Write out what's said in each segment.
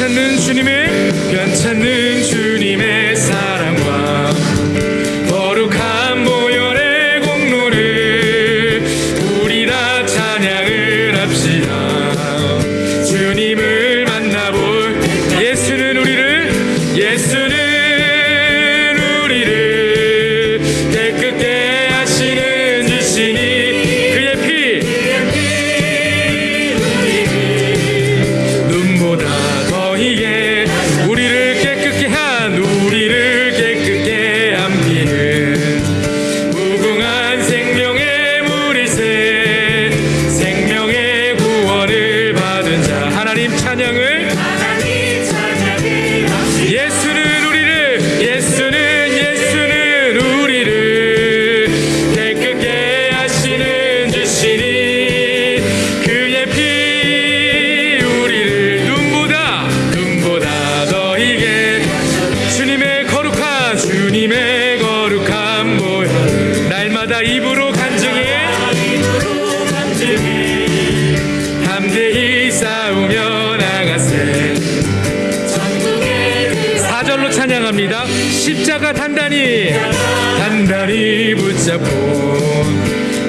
괜찮은 주님의 괜찮은 주님의 사랑. 모여 날마다 입으로 간증해. 담대히 싸우며 나가세. 사절로 찬양합니다. 십자가 단단히. 단단히 붙잡고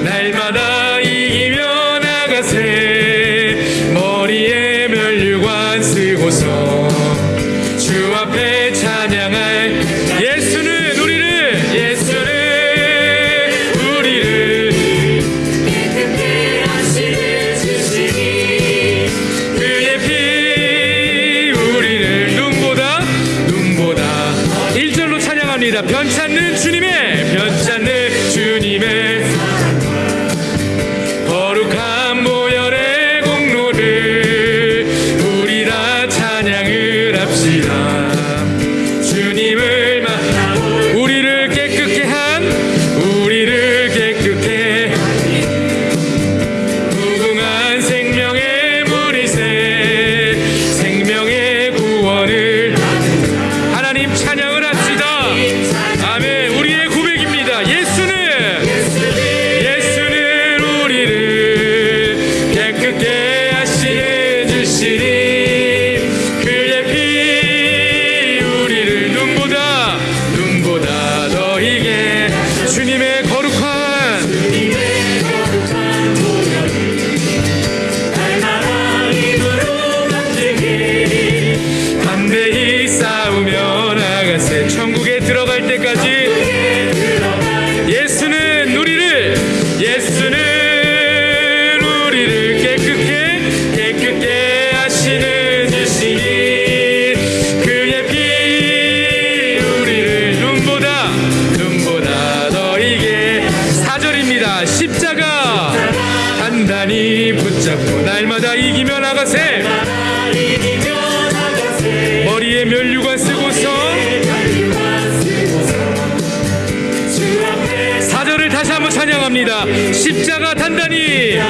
날마다 이기며 나가세. 머리에 면류관 쓰고서 주 앞에 찬양할 예수는 변치 않는 주님의 변치 십자가. 단단히 붙잡고 날마다 이기며 나가세. 머리에 면류관 쓰고서 사절을 다시 한번 찬양합니다. 십자가 단단히.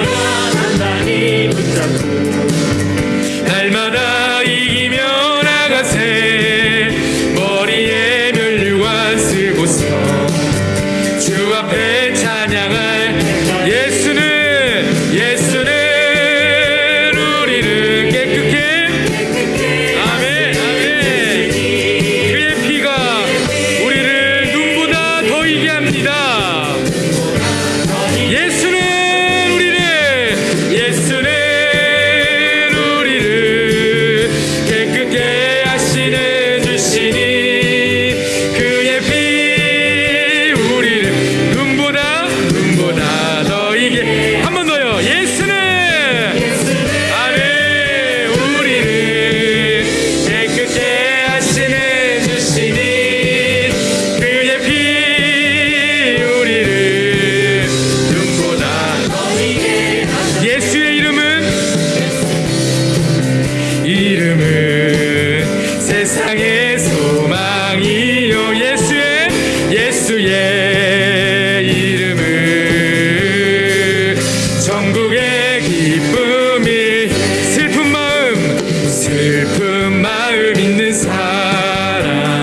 세상의 소망이요 예수의 이름을. 전국에